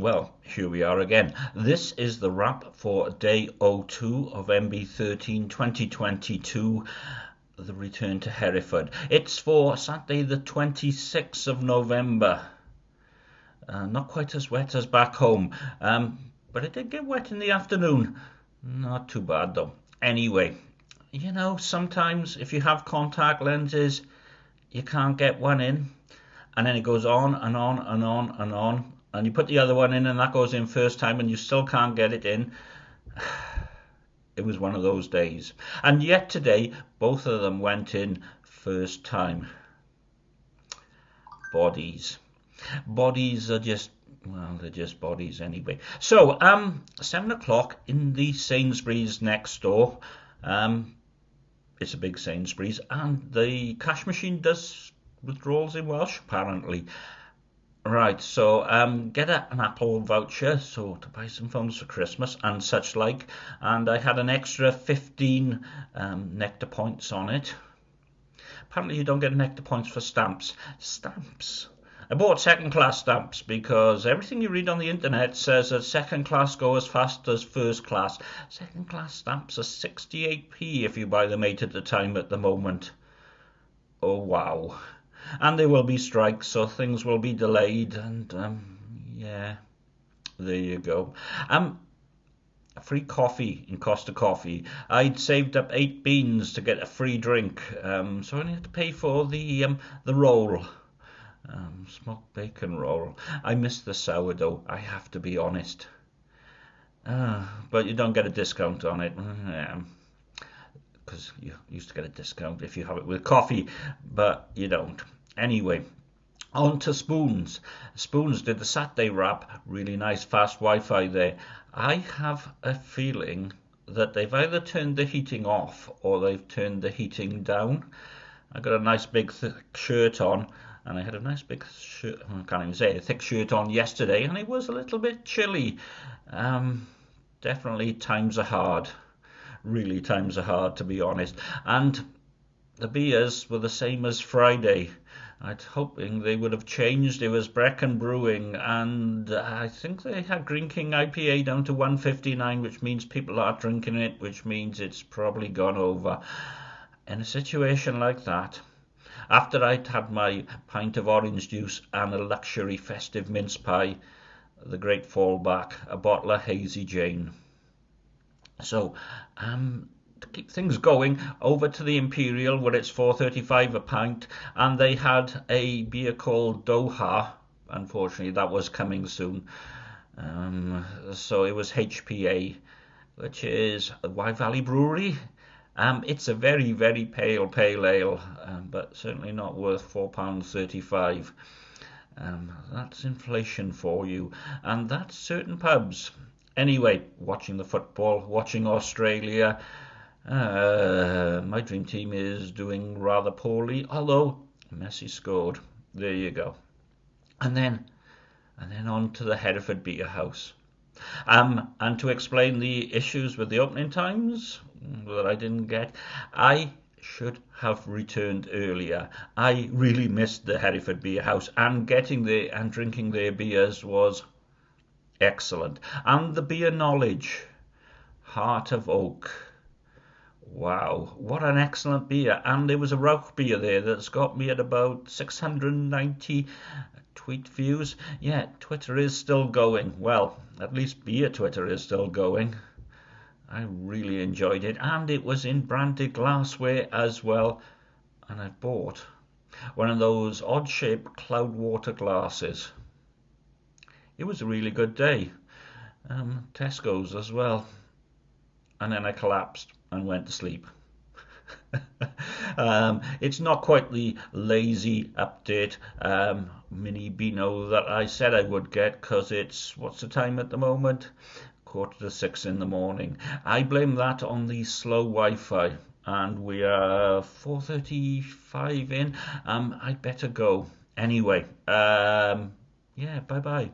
Well, here we are again. This is the wrap for day 02 of MB13 2022, the return to Hereford. It's for Saturday, the 26th of November. Uh, not quite as wet as back home, um, but it did get wet in the afternoon. Not too bad though. Anyway, you know, sometimes if you have contact lenses, you can't get one in, and then it goes on and on and on and on and you put the other one in and that goes in first time and you still can't get it in. It was one of those days. And yet today, both of them went in first time. Bodies. Bodies are just well, they're just bodies anyway. So, um, seven o'clock in the Sainsbury's next door. Um, it's a big Sainsbury's, and the cash machine does withdrawals in Welsh apparently. Right, so um, get a, an Apple voucher, so to buy some phones for Christmas and such like, and I had an extra 15 um, Nectar points on it. Apparently you don't get Nectar points for stamps. Stamps. I bought second class stamps because everything you read on the internet says that second class go as fast as first class. Second class stamps are 68p if you buy them 8 at a time at the moment. Oh wow and there will be strikes, so things will be delayed. And um, yeah, there you go. Um, free coffee in Costa Coffee. I'd saved up eight beans to get a free drink, um, so I only had to pay for the um, the roll. Um, smoked bacon roll. I miss the sourdough. I have to be honest. Uh, but you don't get a discount on it. because you used to get a discount if you have it with coffee, but you don't. Anyway, on to Spoons. Spoons did the Saturday wrap, really nice fast Wi-Fi there. I have a feeling that they've either turned the heating off or they've turned the heating down. I got a nice big thick shirt on and I had a nice big shirt, I can't even say a thick shirt on yesterday and it was a little bit chilly. Um, definitely times are hard. Really times are hard to be honest. And the beers were the same as Friday. I'd hoping they would have changed. It was Brecon Brewing, and I think they had Greene King IPA down to 159, which means people are drinking it, which means it's probably gone over. In a situation like that, after I'd had my pint of orange juice and a luxury festive mince pie, the great fallback, a bottle of Hazy Jane. So, um, to keep things going over to the Imperial where it's 4.35 a pint and they had a beer called Doha. Unfortunately that was coming soon. Um, so it was HPA which is Wye Valley Brewery. Um, it's a very very pale pale ale um, but certainly not worth £4.35 um, that's inflation for you. And that's certain pubs. Anyway watching the football watching Australia uh, my dream team is doing rather poorly, although Messi scored. There you go. And then, and then on to the Hereford Beer House. Um, and to explain the issues with the opening times that I didn't get, I should have returned earlier. I really missed the Hereford Beer House, and getting there and drinking their beers was excellent. And the beer knowledge, Heart of Oak Wow, what an excellent beer. And there was a Rauch beer there that's got me at about 690 tweet views. Yeah, Twitter is still going. Well, at least beer Twitter is still going. I really enjoyed it. And it was in branded glassware as well. And I bought one of those odd shaped Cloudwater glasses. It was a really good day. Um, Tesco's as well. And then I collapsed and went to sleep. um, it's not quite the lazy update um, mini Beano that I said I would get because it's what's the time at the moment? Quarter to six in the morning. I blame that on the slow Wi-Fi, and we are 4:35 in. Um, I'd better go anyway. Um, yeah, bye bye.